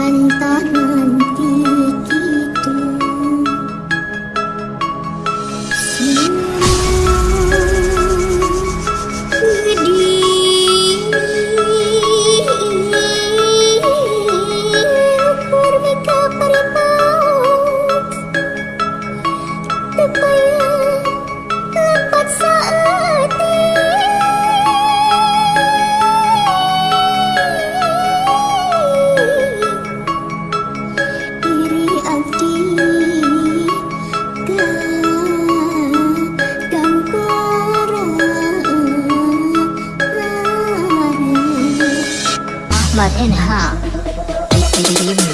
Pantanan kita blood in her.